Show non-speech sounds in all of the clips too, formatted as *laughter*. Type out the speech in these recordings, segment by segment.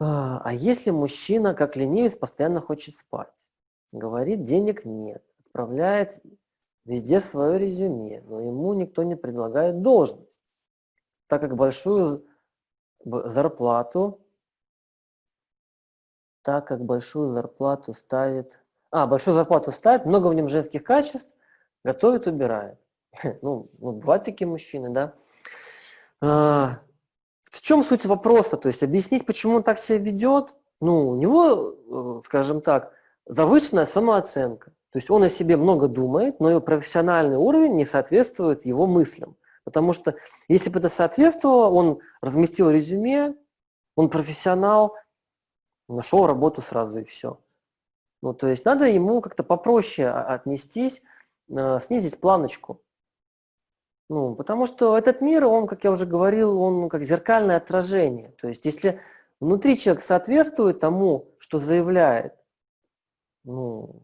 А а если мужчина, как ленивец, постоянно хочет спать? Говорит, денег нет, отправляет везде свое резюме, но ему никто не предлагает должность, так как большую зарплату так как большую зарплату ставит а, большую зарплату ставит, много в нем женских качеств, готовит, убирает. *laughs* Ну, ну бывают такие мужчины, да. Чем суть вопроса? То есть объяснить, почему он так себя ведет, ну, у него, э, скажем так, завышенная самооценка. То есть он о себе много думает, но его профессиональный уровень не соответствует его мыслям. Потому что если бы это соответствовало, он разместил резюме, он профессионал, нашел работу сразу и все. Ну, то есть надо ему как-то попроще отнестись, э, снизить планочку. Ну, потому что этот мир, он, как я уже говорил, он как зеркальное отражение. То есть если внутри человек соответствует тому, что заявляет, ну,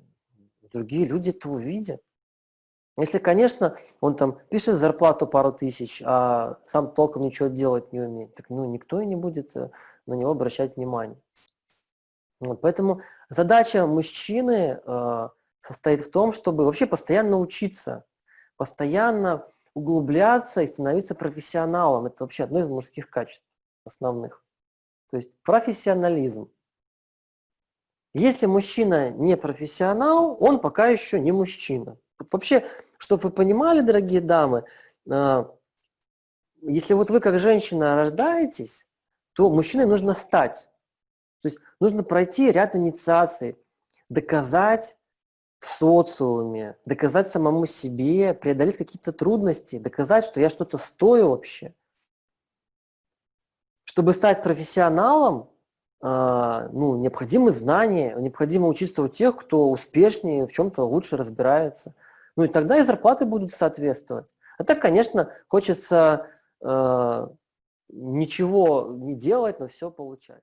другие люди это увидят. Если, конечно, он там пишет зарплату пару тысяч, а сам толком ничего делать не умеет, так ну, никто и не будет э, на него обращать внимание. Вот, поэтому задача мужчины э, состоит в том, чтобы вообще постоянно учиться, постоянно углубляться и становиться профессионалом. Это вообще одно из мужских качеств основных. То есть профессионализм. Если мужчина не профессионал, он пока еще не мужчина. Вообще, чтобы вы понимали, дорогие дамы, а, если вот вы как женщина рождаетесь, то мужчиной нужно стать. То есть нужно пройти ряд инициаций, доказать в социуме, доказать самому себе, преодолеть какие-то трудности, доказать, что я что-то стою вообще. Чтобы стать профессионалом, э, ну, необходимы знания, необходимо учиться у тех, кто успешнее, в чем-то лучше разбирается. Ну и тогда и зарплаты будут соответствовать. А так, конечно, хочется э, ничего не делать, но все получать.